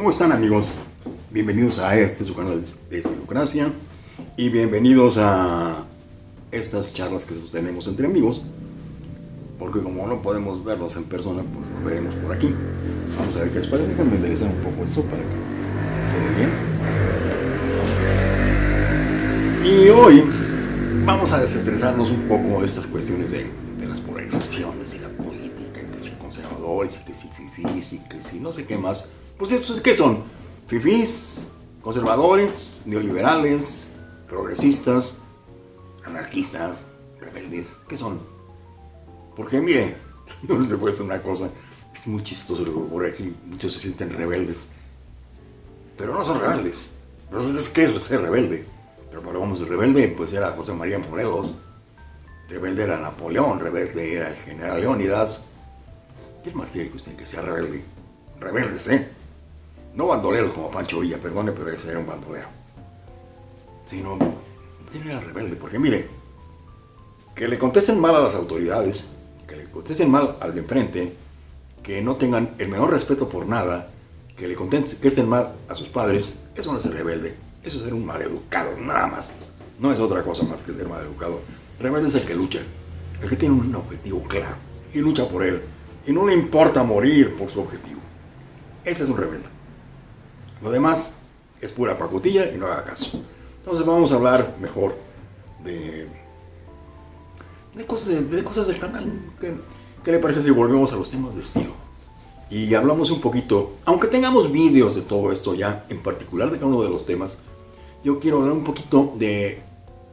¿Cómo están amigos? Bienvenidos a este su canal de Estilocracia y bienvenidos a estas charlas que sostenemos entre amigos porque como no podemos verlos en persona, pues los veremos por aquí. Vamos a ver qué les parece. Déjenme enderezar un poco esto para que quede bien. Y hoy vamos a desestresarnos un poco de estas cuestiones de, las polarizaciones y la política, que si conservadores, y que si fifís, y que si no sé qué más. Pues estos, ¿qué son? Fifís, conservadores, neoliberales, progresistas, anarquistas, rebeldes, ¿qué son? Porque mire, no les voy a decir una cosa, es muy chistoso lo que ocurre aquí, muchos se sienten rebeldes, pero no son rebeldes. ¿qué es ser rebelde? Pero vamos, rebelde pues era José María Morelos, rebelde era Napoleón, rebelde era el general Leónidas. ¿Quién más quiere que usted que sea rebelde? Rebeldes, ¿eh? No bandoleros como Pancho Villa, perdone, pero ese era un bandolero. Sino, ¿quién era rebelde? Porque mire, que le contesten mal a las autoridades, que le contesten mal al de enfrente, que no tengan el menor respeto por nada, que le contesten mal a sus padres, eso no es ser rebelde, eso es ser un maleducado, nada más. No es otra cosa más que ser maleducado. Rebelde es el que lucha, el que tiene un objetivo claro y lucha por él, y no le importa morir por su objetivo. Ese es un rebelde. Lo demás es pura pacotilla y no haga caso. Entonces vamos a hablar mejor de, de, cosas, de, cosas del canal. ¿Qué, ¿Qué, le parece si volvemos a los temas de estilo? Y hablamos un poquito, aunque tengamos vídeos de todo esto ya, en particular de cada uno de los temas, yo quiero hablar un poquito de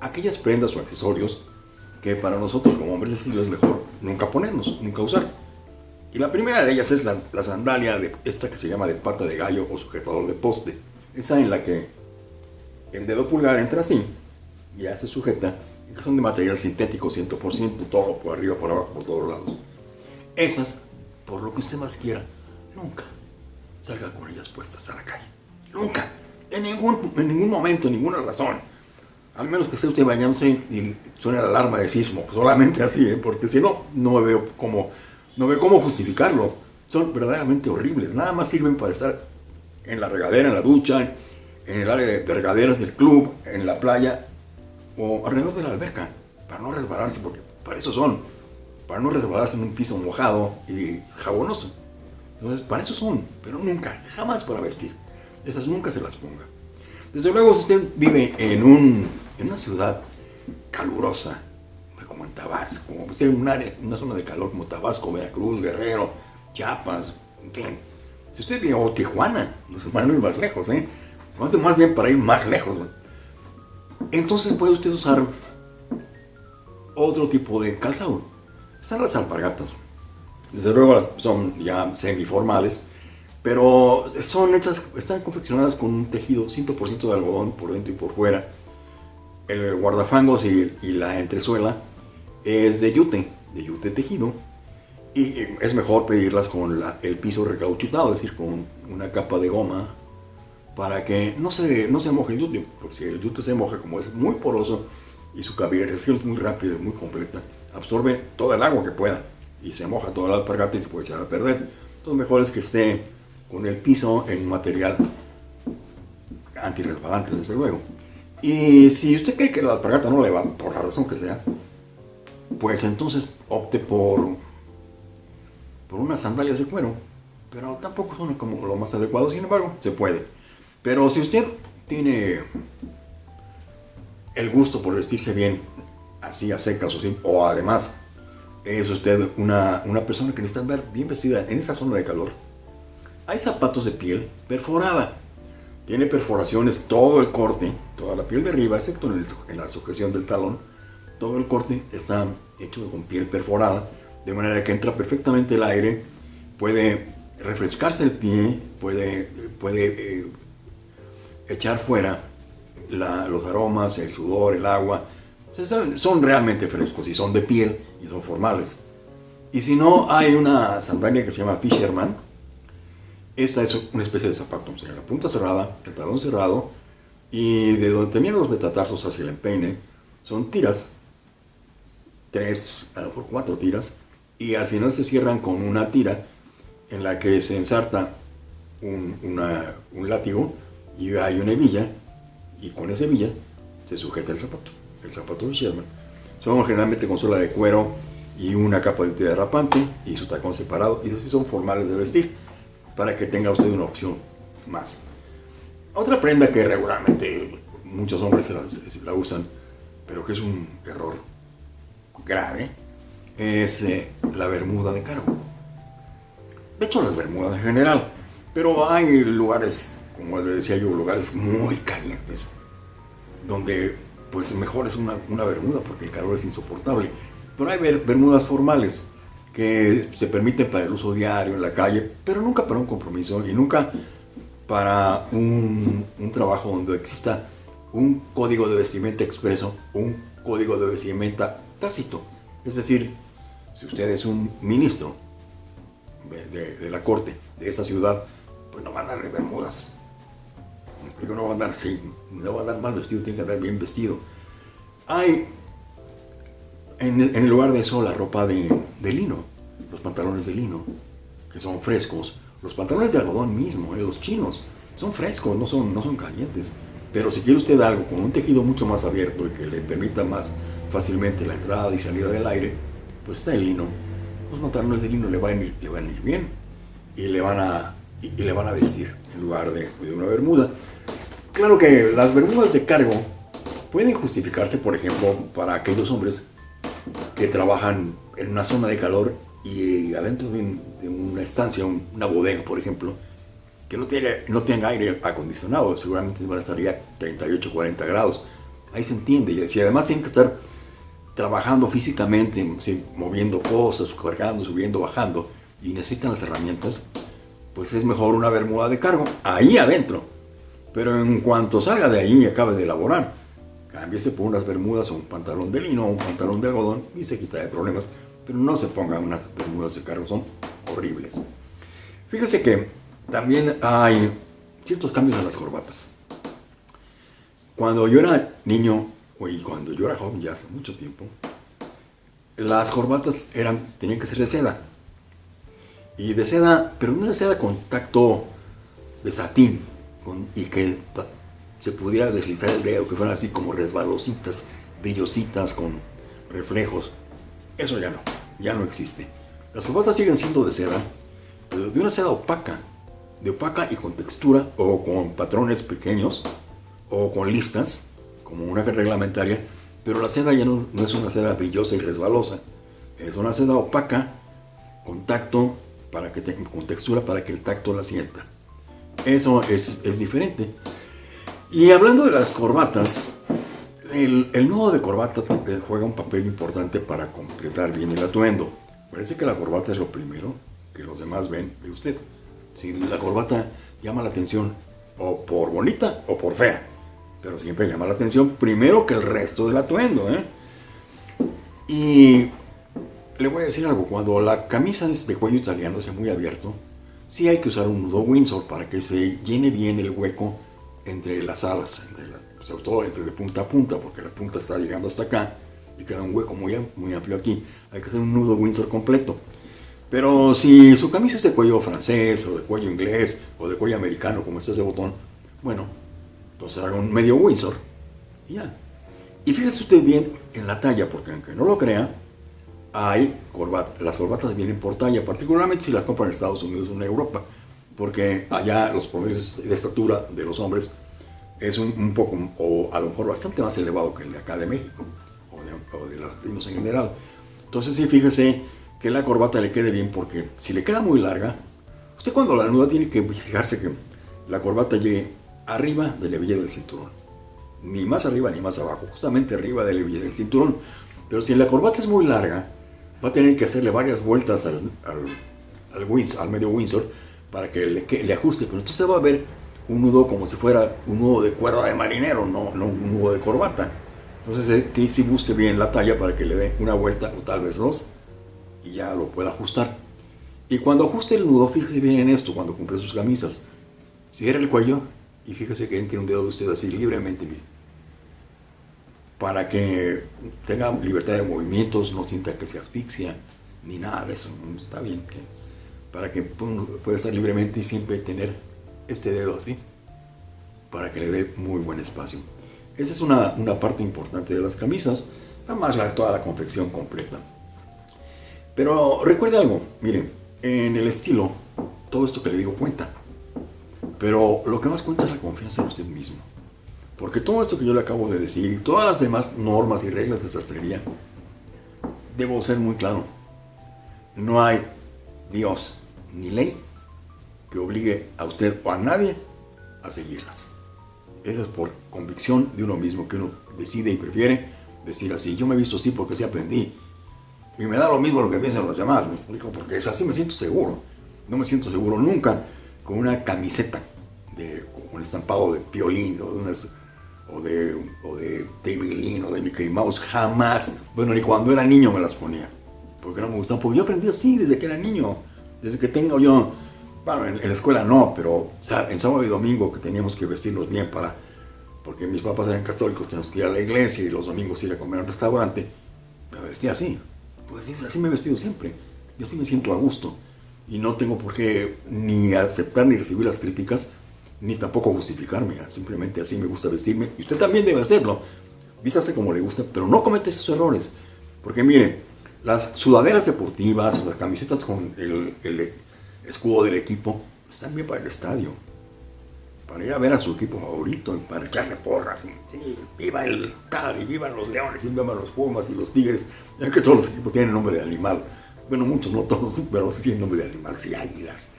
aquellas prendas o accesorios que para nosotros como hombres de estilo es mejor nunca ponernos, nunca usar. Y la primera de ellas es la, la, sandalia de esta que se llama de pata de gallo o sujetador de poste. Esa en la que el dedo pulgar entra así, ya se sujeta, y son de material sintético 100%, todo por arriba, por abajo, por todos lados. Esas, por lo que usted más quiera, nunca salga con ellas puestas a la calle. Nunca. En ningún, en ningún momento, en ninguna razón. Al menos que esté usted bañándose y suene la alarma de sismo. Solamente así, ¿eh? porque si no, no veo cómo no ve cómo justificarlo. Son verdaderamente horribles. Nada más sirven para estar en la regadera, en la ducha, en el área de regaderas del club, en la playa o alrededor de la alberca. Para no resbalarse, porque para eso son. Para no resbalarse en un piso mojado y jabonoso. Entonces, para eso son. Pero nunca, jamás para vestir. Esas nunca se las ponga. Desde luego, si usted vive en, un, en una ciudad calurosa, Tabasco, o sea, un área, una zona de calor como Tabasco, Veracruz, Guerrero, Chiapas, en fin. Si usted vive, o Tijuana, no se van a ir más lejos, ¿eh? Más bien para ir más lejos. Entonces puede usted usar otro tipo de calzado. Están las alpargatas. Desde luego son ya semiformales, pero son hechas, están confeccionadas con un tejido 100% de algodón por dentro y por fuera. El guardafangos y, y la entresuela es de yute, de yute tejido. Y es mejor pedirlas con el piso recauchutado, es decir, con una capa de goma, para que no se, no se moje el yute. Porque si el yute se moja, como es muy poroso y su cavilación es muy rápida y muy completa, absorbe toda el agua que pueda y se moja toda la alpargata y se puede echar a perder. Entonces, mejor es que esté con el piso en material antirresbalante, desde luego. Y si usted cree que la alpargata no le va, por la razón que sea, pues entonces opte por, por unas sandalias de cuero. Pero tampoco son como lo más adecuado, sin embargo, se puede. Pero si usted tiene el gusto por vestirse bien, así a secas o, o además es usted una, una persona que necesita andar bien vestida en esa zona de calor, hay zapatos de piel perforada. Tiene perforaciones todo el corte, toda la piel de arriba, excepto en la sujeción del talón todo el corte está hecho con piel perforada, de manera que entra perfectamente el aire, puede refrescarse el pie, puede, puede eh, echar fuera la, los aromas, el sudor, el agua. Son, realmente frescos y son de piel y son formales. Y si no, hay una sandalia que se llama Fisherman. Esta es una especie de zapato, o la punta cerrada, el talón cerrado, y de donde terminan los metatarsos hacia el empeine, son tiras tres, a lo mejor cuatro tiras, y al final se cierran con una tira en la que se ensarta un, un látigo y hay una hebilla y con esa hebilla se sujeta el zapato. El zapato de Sherman. Son generalmente con suela de cuero y una capa de derrapante y su tacón separado. Y son formales de vestir para que tenga usted una opción más. Otra prenda que regularmente muchos hombres la, usan, pero que es un error grave, es eh, la bermuda de cargo. De hecho, las bermudas en general. Pero hay lugares, como le decía yo, lugares muy calientes, donde pues mejor es una, una bermuda porque el calor es insoportable. Pero hay bermudas formales que se permiten para el uso diario en la calle, pero nunca para un compromiso y nunca para un, un trabajo donde exista un código de vestimenta expreso, un código de vestimenta tácito. Es decir, si usted es un ministro de, la corte de esa ciudad, pues no va a andar de bermudas. no va a andar no va a andar mal vestido, tiene que andar bien vestido. Hay en, el lugar de eso la ropa de, de, lino, los pantalones de lino, que son frescos. Los pantalones de algodón mismo, eh, los chinos, son frescos, no son, no son calientes. Pero si quiere usted algo con un tejido mucho más abierto y que le permita más fácilmente la entrada y salida del aire, pues está el lino. Los pantalones de lino le van a ir, le van a ir bien y le van a, y, le van a vestir en lugar de, de una bermuda. Claro que las bermudas de cargo pueden justificarse, por ejemplo, para aquellos hombres que trabajan en una zona de calor y adentro de, una estancia, una bodega, por ejemplo, que no, tiene, no tenga aire acondicionado, seguramente van a estar ya 38, 40 grados. Ahí se entiende. Y además tienen que estar trabajando físicamente, moviendo cosas, cargando, subiendo, bajando, y necesitan las herramientas, pues es mejor una bermuda de cargo, ahí adentro. Pero en cuanto salga de ahí y acabe de elaborar, cámbiese por unas bermudas o un pantalón de lino o un pantalón de algodón y se quita de problemas. Pero no se pongan unas bermudas de cargo, son horribles. Fíjese que también hay ciertos cambios en las corbatas. Cuando yo era niño, y cuando yo era joven, ya hace mucho tiempo, las corbatas eran, tenían que ser de seda. Y de seda, pero no de seda con tacto de satín, y que se pudiera deslizar el dedo, que fueran así como resbalositas, brillositas, con reflejos. Eso ya no, ya no existe. Las corbatas siguen siendo de seda, pero de una seda opaca, de opaca y con textura o con patrones pequeños o con listas, como una reglamentaria, pero la seda ya no, es una seda brillosa y resbalosa, es una seda opaca con tacto, para que con textura para que el tacto la sienta. Eso es, es diferente. Y hablando de las corbatas, el, el, nudo de corbata juega un papel importante para completar bien el atuendo. Parece que la corbata es lo primero que los demás ven de usted si la corbata llama la atención o por bonita o por fea, pero siempre llama la atención primero que el resto del atuendo. ¿eh? Y le voy a decir algo, cuando la camisa de cuello italiano, sea muy abierto, sí hay que usar un nudo Windsor para que se llene bien el hueco entre las alas, sobre todo entre de punta a punta, porque la punta está llegando hasta acá y queda un hueco muy, muy amplio aquí. Hay que hacer un nudo Windsor completo. Pero si su camisa es de cuello francés, o de cuello inglés, o de cuello americano, como este ese botón, bueno, entonces haga un medio Windsor y ya. Y fíjese usted bien en la talla, porque aunque no lo crea, hay corbatas. Las corbatas vienen por talla, particularmente si las compran en Estados Unidos o en Europa, porque allá los promedios de estatura de los hombres es un, poco, o a lo mejor bastante más elevado que el de acá de México, o de, o los latinos en general. Entonces sí, fíjese que la corbata le quede bien porque si le queda muy larga, usted cuando la nuda tiene que fijarse que la corbata llegue arriba de la hebilla del cinturón. Ni más arriba ni más abajo, justamente arriba de la hebilla del cinturón. Pero si la corbata es muy larga, va a tener que hacerle varias vueltas al, al, al medio Windsor para que le, le, ajuste. Pero entonces va a ver un nudo como si fuera un nudo de cuerda de marinero, no, no un nudo de corbata. Entonces, eh, si busque bien la talla para que le dé una vuelta o tal vez dos y ya lo pueda ajustar. Y cuando ajuste el nudo, fíjese bien en esto cuando compre sus camisas. Cierre el cuello y fíjese que entre un dedo de usted así libremente, mire. Para que tenga libertad de movimientos, no sienta que se asfixia, ni nada de eso. Está bien para que pueda estar libremente y siempre tener este dedo así, para que le dé muy buen espacio. Esa es una, una parte importante de las camisas, además la, toda la confección completa. Pero recuerde algo, miren, en el estilo, todo esto que le digo cuenta. Pero lo que más cuenta es la confianza en usted mismo. Porque todo esto que yo le acabo de decir todas las demás normas y reglas de sastrería, debo ser muy claro. No hay Dios ni ley que obligue a usted o a nadie a seguirlas. Eso es por convicción de uno mismo que uno decide y prefiere decir así. Yo me he visto así porque así aprendí. Y me da lo mismo lo que piensan los demás, me explico, porque es así me siento seguro. No me siento seguro nunca con una camiseta de, con un estampado de piolín o de unas o de, o de o de Mickey Mouse, jamás. Bueno, ni cuando era niño me las ponía, porque no me gustaban, porque yo aprendí así desde que era niño, desde que tengo yo, bueno, en, la escuela no, pero en sábado y domingo que teníamos que vestirnos bien para, porque mis papás eran católicos, teníamos que ir a la iglesia y los domingos ir a comer al restaurante, me vestía así, pues así, así me he vestido siempre, y así me siento a gusto, y no tengo por qué ni aceptar ni recibir las críticas, ni tampoco justificarme, simplemente así me gusta vestirme, y usted también debe hacerlo, vístase como le gusta, pero no comete esos errores, porque mire, las sudaderas deportivas, las camisetas con el, escudo del equipo, están bien para el estadio, para ir a ver a su equipo favorito, para echarle porras, sí, viva el tal, y vivan los leones, y vivan los pumas y los tigres, ya que todos los equipos tienen nombre de animal, bueno, muchos, no todos, pero sí tienen nombre de animal, sí, águilas,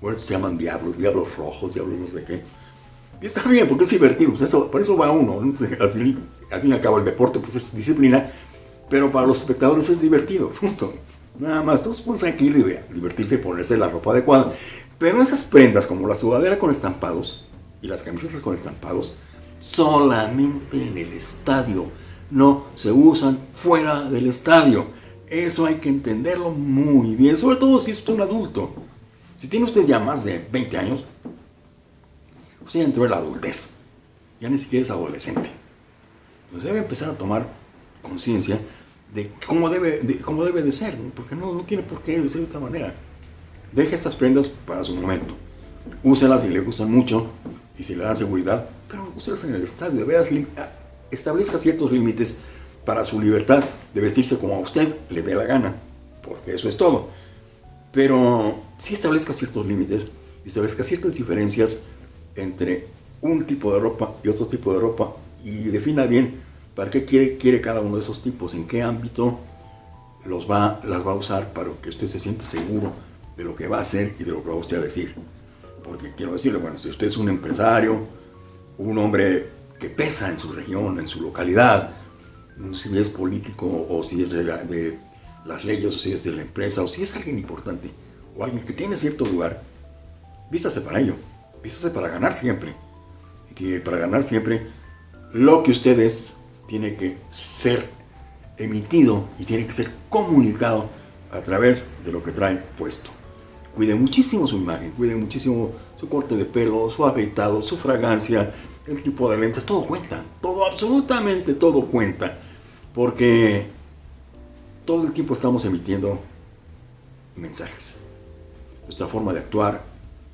bueno, se llaman diablos, diablos rojos, diablos no sé qué. Y está bien, porque es divertido, pues eso, por eso va uno. Al, fin, y al cabo el deporte pues es disciplina, pero para los espectadores es divertido, punto. Nada más, todos pues hay que ir a divertirse y ponerse la ropa adecuada. Pero esas prendas como la sudadera con estampados y las camisetas con estampados, solamente en el estadio, no se usan fuera del estadio. Eso hay que entenderlo muy bien, sobre todo si es un adulto. Si tiene usted ya más de 20 años, usted ya entró en la adultez. Ya ni siquiera es adolescente. Pues debe empezar a tomar conciencia de cómo debe de, cómo debe de ser, porque no, no tiene por qué ser de otra manera. Deje estas prendas para su momento. Úselas si le gustan mucho y si le dan seguridad, pero úselas en el estadio. De veras, establezca ciertos límites para su libertad de vestirse como a usted le dé la gana, porque eso es todo pero sí establezca ciertos límites establezca ciertas diferencias entre un tipo de ropa y otro tipo de ropa y defina bien para qué quiere, quiere cada uno de esos tipos, en qué ámbito los va, las va a usar para que usted se sienta seguro de lo que va a hacer y de lo que va usted a decir. Porque quiero decirle, bueno, si usted es un empresario, un hombre que pesa en su región, en su localidad, si es político o si es de las leyes o si es de la empresa o si es alguien importante o alguien que tiene cierto lugar, vístase para ello, vístase para ganar siempre. Y que para ganar siempre lo que usted es tiene que ser emitido y tiene que ser comunicado a través de lo que trae puesto. Cuide muchísimo su imagen, cuide muchísimo su corte de pelo, su afeitado, su fragancia, el tipo de lentes, todo cuenta, todo, absolutamente todo cuenta. Porque todo el tiempo estamos emitiendo mensajes. Nuestra forma de actuar,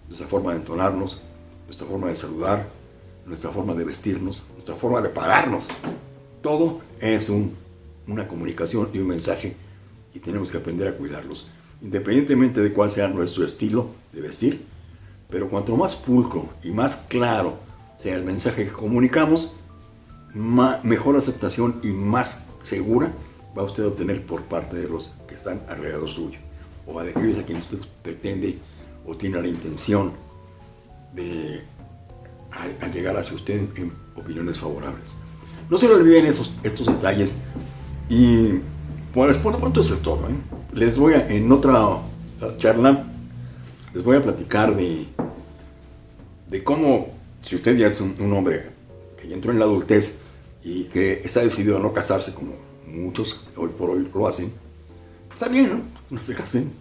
nuestra forma de entonarnos, nuestra forma de saludar, nuestra forma de vestirnos, nuestra forma de pararnos. Todo es una comunicación y un mensaje y tenemos que aprender a cuidarlos, independientemente de cuál sea nuestro estilo de vestir. Pero cuanto más pulcro y más claro sea el mensaje que comunicamos, mejor aceptación y más segura va usted a obtener por parte de los que están alrededor suyo o de aquellos a quienes usted pretende o tiene la intención de llegar hacia usted en opiniones favorables. No se le olviden esos, estos detalles y pues por lo pronto eso es todo. ¿eh? Les voy a, en otra charla, les voy a platicar de, de cómo, si usted ya es un, hombre que entró en la adultez y que está decidido a no casarse como muchos hoy por hoy lo hacen, está bien, ¿no? No se casen,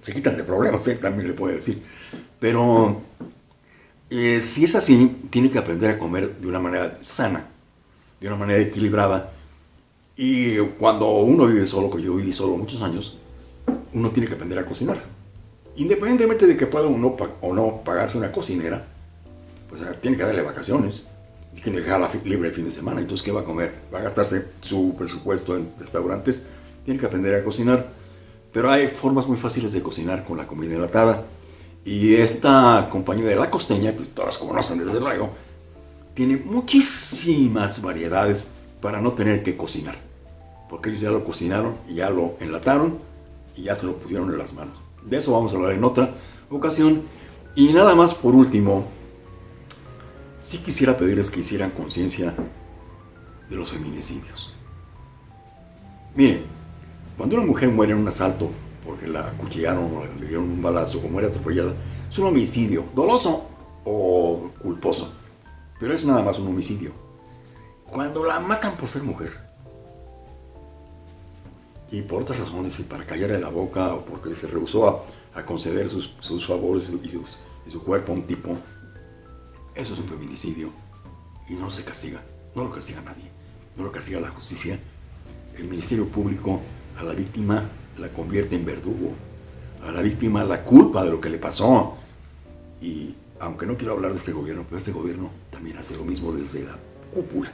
se quitan de problemas, ¿eh? también le puedo decir. Pero eh, si es así, tiene que aprender a comer de una manera sana, de una manera equilibrada. Y cuando uno vive solo, que yo viví solo muchos años, uno tiene que aprender a cocinar. independientemente de que pueda uno o no pagarse una cocinera, pues tiene que darle vacaciones, que dejarla libre el fin de semana, entonces ¿qué va a comer? Va a gastarse su presupuesto en restaurantes, tiene que aprender a cocinar, pero hay formas muy fáciles de cocinar con la comida enlatada, y esta compañía de La Costeña, que todas conocen desde luego, tiene muchísimas variedades para no tener que cocinar, porque ellos ya lo cocinaron ya lo enlataron y ya se lo pusieron en las manos. De eso vamos a hablar en otra ocasión. Y nada más por último, sí quisiera pedirles que hicieran conciencia de los feminicidios. Miren, cuando una mujer muere en un asalto porque la acuchillaron o le dieron un balazo o muere atropellada, es un homicidio, doloso o culposo, pero es nada más un homicidio. Cuando la matan por ser mujer, y por otras razones, y para callarle la boca o porque se rehusó a, conceder sus, favores y, su cuerpo a un tipo, eso es un feminicidio y no se castiga, no lo castiga nadie, no lo castiga la justicia. El Ministerio Público a la víctima la convierte en verdugo, a la víctima la culpa de lo que le pasó. Y aunque no quiero hablar de este gobierno, pero este gobierno también hace lo mismo desde la cúpula,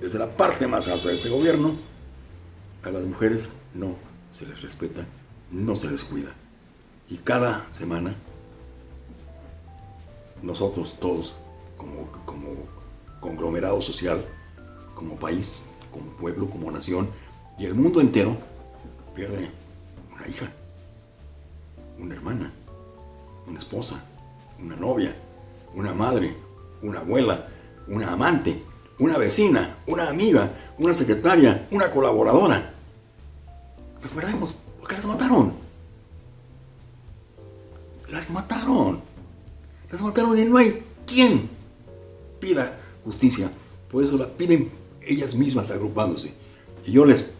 desde la parte más alta de este gobierno, a las mujeres no se les respeta, no se les cuida. Y cada semana, nosotros todos, como, conglomerado social, como país, como pueblo, como nación, y el mundo entero, pierde una hija, una hermana, una esposa, una novia, una madre, una abuela, una amante, una vecina, una amiga, una secretaria, una colaboradora. Las perdemos porque las mataron. Las mataron. Las mataron y no hay quien pida justicia. Por eso la piden ellas mismas agrupándose. Y yo les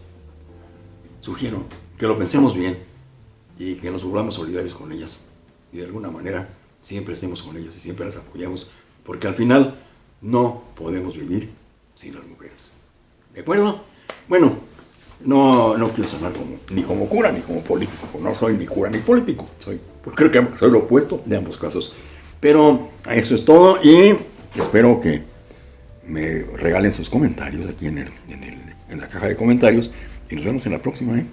sugiero que lo pensemos bien y que nos volvamos solidarios con ellas. Y de alguna manera siempre estemos con ellas y siempre las apoyamos. Porque al final no podemos vivir sin las mujeres. ¿De acuerdo? Bueno, no, no quiero sonar como, ni como cura ni como político. No soy ni cura ni político. Soy, pues creo que soy lo opuesto de ambos casos. Pero eso es todo y espero que me regalen sus comentarios aquí en, el, en, la caja de comentarios y nos vemos en la próxima. ¿eh?